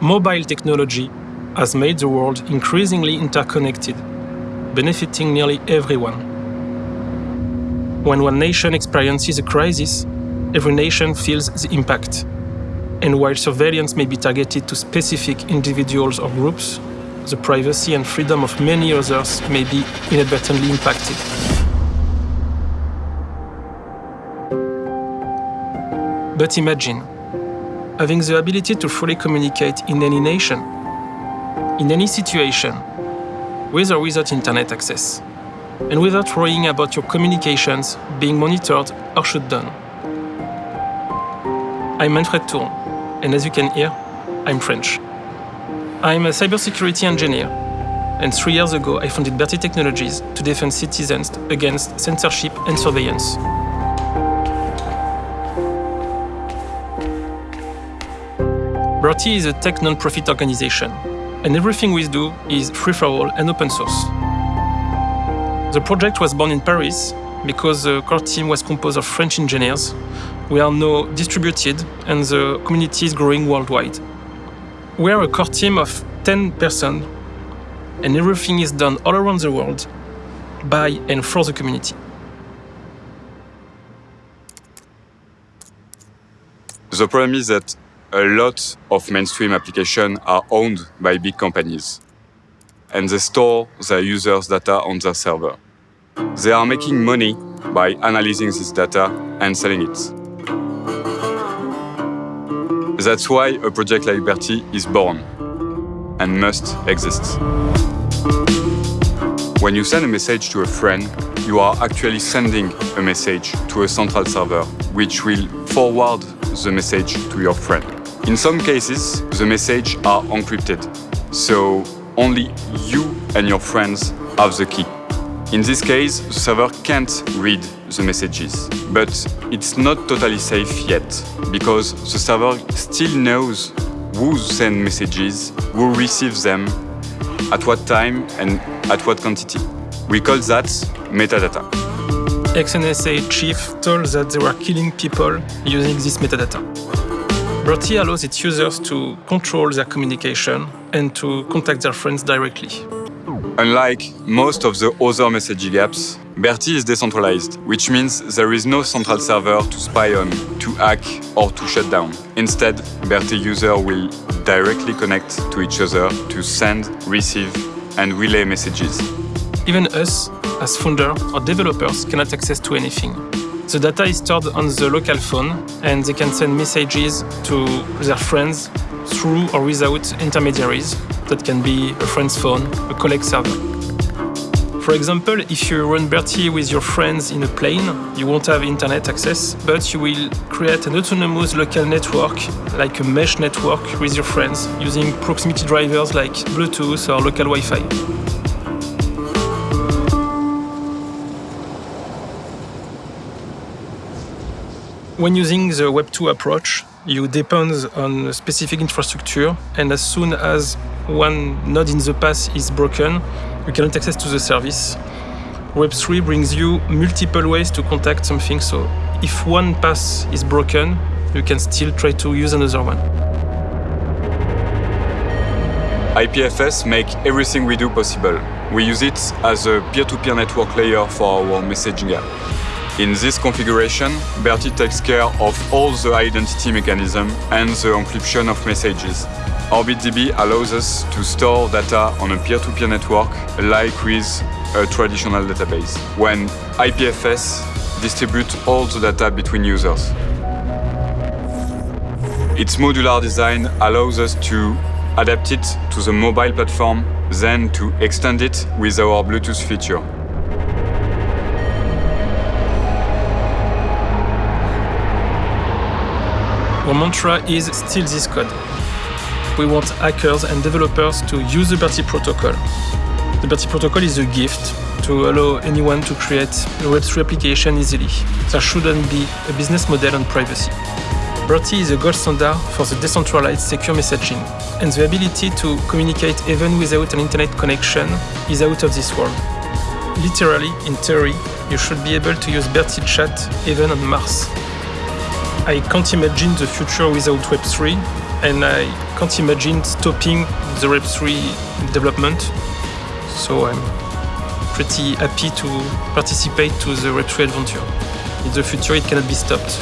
Mobile technology has made the world increasingly interconnected, benefiting nearly everyone. When one nation experiences a crisis, every nation feels the impact. And while surveillance may be targeted to specific individuals or groups, the privacy and freedom of many others may be inadvertently impacted. But imagine having the ability to fully communicate in any nation, in any situation, with or without internet access, and without worrying about your communications being monitored or shut down. I'm Manfred Touron, and as you can hear, I'm French. I'm a cybersecurity engineer, and three years ago I founded Berty Technologies to defend citizens against censorship and surveillance. Berty is a tech non-profit organization, and everything we do is free for all and open source. The project was born in Paris because the core team was composed of French engineers. We are now distributed and the community is growing worldwide. We are a core team of 10 persons and everything is done all around the world by and for the community. The problem is that a lot of mainstream applications are owned by big companies and they store their users' data on their server. They are making money by analyzing this data and selling it. That's why a project like Berty is born and must exist. When you send a message to a friend, you are actually sending a message to a central server, which will forward the message to your friend. In some cases, the messages are encrypted, so only you and your friends have the key. In this case, the server can't read the messages, but it's not totally safe yet, because the server still knows who sends messages, who receives them, at what time and at what quantity. We call that metadata. Ex-NSA chief told that they were killing people using this metadata. Berty allows its users to control their communication and to contact their friends directly. Unlike most of the other messaging apps, Berty is decentralized, which means there is no central server to spy on, to hack or to shut down. Instead, Berty users will directly connect to each other to send, receive and relay messages. Even us, as founders or developers, cannot access to anything. The data is stored on the local phone and they can send messages to their friends through or without intermediaries. That can be a friend's phone, a colleague server. For example, if you run Berty with your friends in a plane, you won't have internet access, but you will create an autonomous local network, like a mesh network with your friends, using proximity drivers like Bluetooth or local Wi-Fi. When using the Web2 approach, you depend on a specific infrastructure, and as soon as one node in the path is broken, you cannot access to the service. Web3 brings you multiple ways to contact something, so if one path is broken, you can still try to use another one. IPFS make everything we do possible. We use it as a peer-to-peer -peer network layer for our messaging app. In this configuration, Berty takes care of all the identity mechanism and the encryption of messages. OrbitDB allows us to store data on a peer-to-peer -peer network like with a traditional database, when IPFS distributes all the data between users. Its modular design allows us to adapt it to the mobile platform, then to extend it with our Bluetooth feature. Our mantra is still this code. We want hackers and developers to use the Berty protocol. The Berty protocol is a gift to allow anyone to create a Web3 application easily. There shouldn't be a business model on privacy. Berty is a gold standard for the decentralized secure messaging, and the ability to communicate even without an internet connection is out of this world. Literally, in theory, you should be able to use Berty chat even on Mars. I can't imagine the future without Web3, and I can't imagine stopping the Web3 development. So I'm pretty happy to participate to the Web3 adventure. In the future, it cannot be stopped.